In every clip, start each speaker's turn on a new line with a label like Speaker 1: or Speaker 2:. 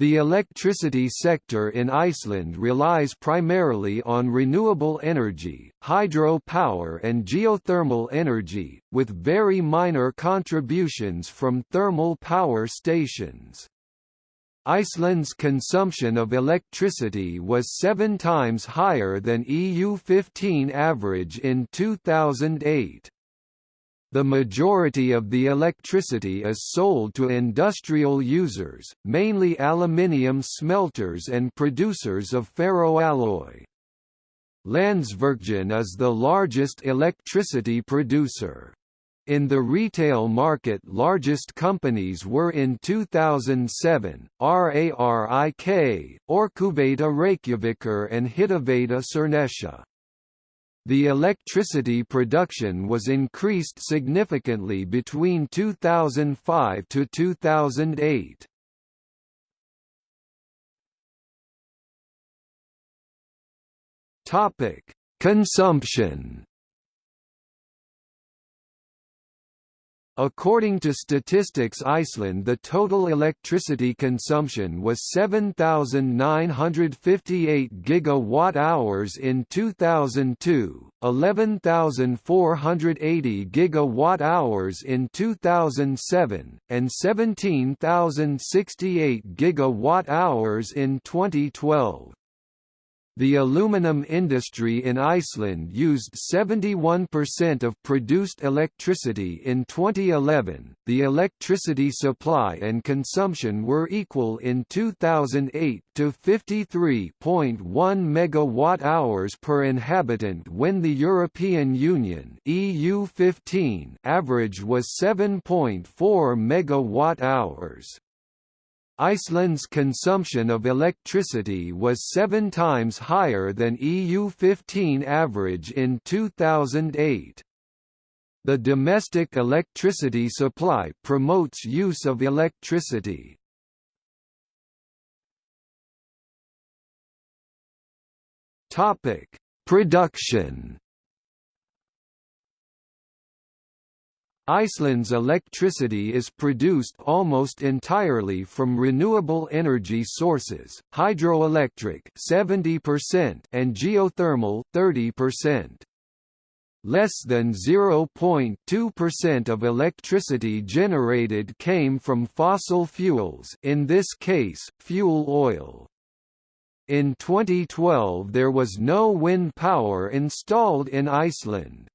Speaker 1: The electricity sector in Iceland relies primarily on renewable energy, hydro-power and geothermal energy, with very minor contributions from thermal power stations. Iceland's consumption of electricity was seven times higher than EU15 average in 2008. The majority of the electricity is sold to industrial users, mainly aluminium smelters and producers of ferroalloy. Landsvirkjun is the largest electricity producer. In the retail market largest companies were in 2007, RARIK, Orkuveita Reykjavíkur and Hitaveita Suðurnesja. The electricity production was increased significantly between 2005 to 2008. Topic: Consumption According to Statistics Iceland the total electricity consumption was 7,958 gigawatt-hours in 2002, 11,480 gigawatt-hours in 2007, and 17,068 gigawatt-hours in 2012. The aluminum industry in Iceland used 71% of produced electricity in 2011. The electricity supply and consumption were equal in 2008 to 53.1 megawatt-hours per inhabitant when the European Union (EU15) average was 7.4 megawatt-hours. Iceland's consumption of electricity was seven times higher than EU15 average in 2008. The domestic electricity supply promotes use of electricity. Production Iceland's electricity is produced almost entirely from renewable energy sources, hydroelectric 70% and geothermal 30%. Less than 0.2% of electricity generated came from fossil fuels in this case, fuel oil. In 2012 there was no wind power installed in Iceland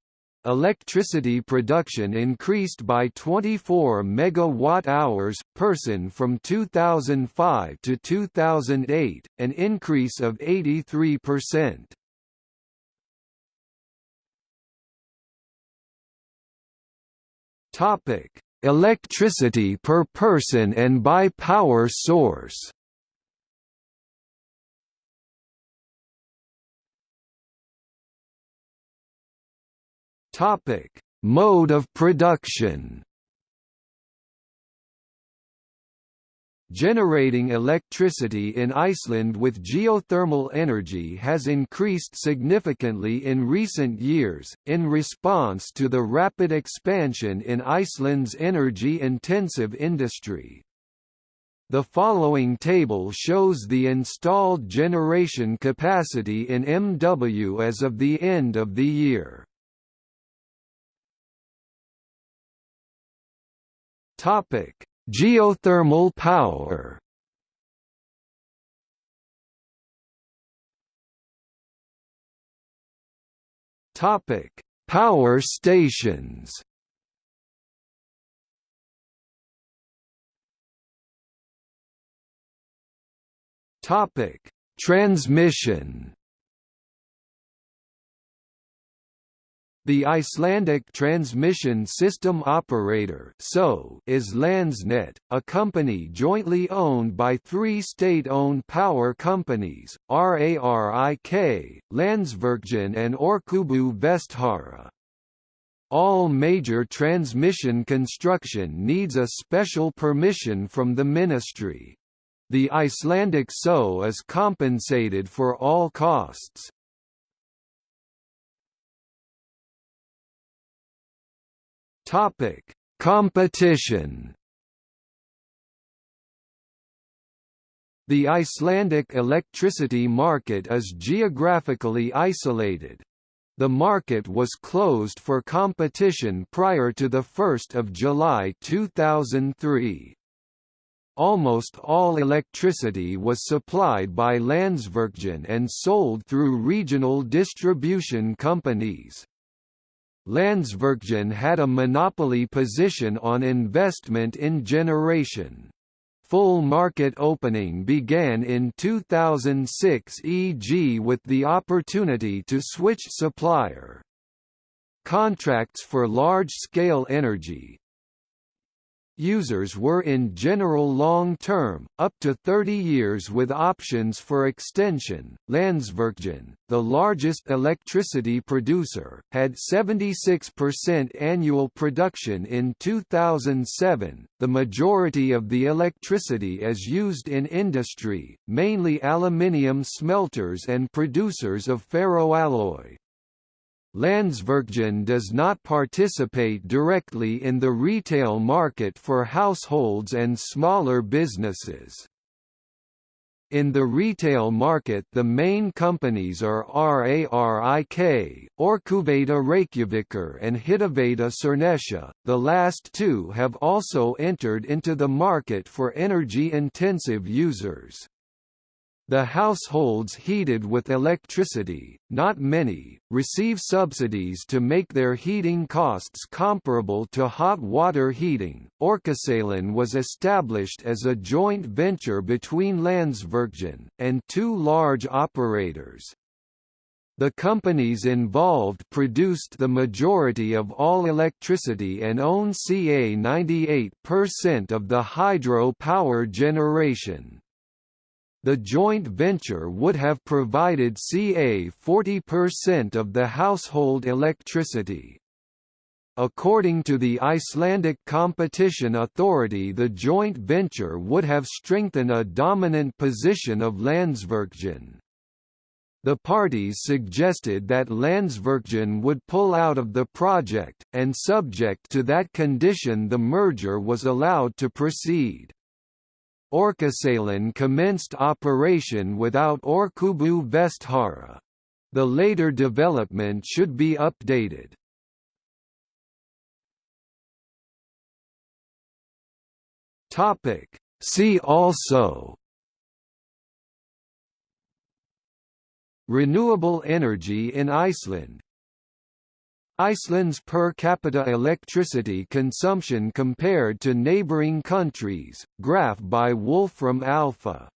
Speaker 1: electricity production increased by 24 megawatt-hours person from 2005 to 2008, an increase of 83%. Topic: Electricity per person and by power source. Topic: Mode of production. Generating electricity in Iceland with geothermal energy has increased significantly in recent years, in response to the rapid expansion in Iceland's energy-intensive industry. The following table shows the installed generation capacity in MW as of the end of the year. Topic: Geothermal power. Topic: Power stations. Topic: Transmission. The Icelandic Transmission System Operator is Landsnet, a company jointly owned by three state-owned power companies, RARIK, Landsvirkjun and Orkubú Vestfjarða. All major transmission construction needs a special permission from the ministry. The Icelandic SO is compensated for all costs. Topic: Competition. The Icelandic electricity market is geographically isolated. The market was closed for competition prior to 1 July 2003. Almost all electricity was supplied by Landsvirkjun and sold through regional distribution companies. Landsvirkjun had a monopoly position on investment in generation. Full market opening began in 2006 e.g. with the opportunity to switch supplier. Contracts for large-scale energy, Users were in general long-term, up to 30 years with options for extension. Landsvirkjun, the largest electricity producer, had 76% annual production in 2007. The majority of the electricity is used in industry, mainly aluminium smelters and producers of ferroalloy. Landsvirkjun does not participate directly in the retail market for households and smaller businesses. In the retail market the main companies are RARIK, Orkuveita Reykjavíkur and Hitaveita Suðurnesja, the last two have also entered into the market for energy-intensive users. The households heated with electricity, not many, receive subsidies to make their heating costs comparable to hot water heating. Orkusalan was established as a joint venture between Landsvirkjun and two large operators. The companies involved produced the majority of all electricity and own ca 98% of the hydro power generation the joint venture would have provided ca 40% of the household electricity. According to the Icelandic Competition Authority the joint venture would have strengthened a dominant position of Landsvirkjun. The parties suggested that Landsvirkjun would pull out of the project, and subject to that condition the merger was allowed to proceed. Orkusalan commenced operation without Orkubú Vestfjarða. The later development should be updated. See also Renewable energy in Iceland Iceland's per capita electricity consumption compared to neighboring countries, graph by Wolfram Alpha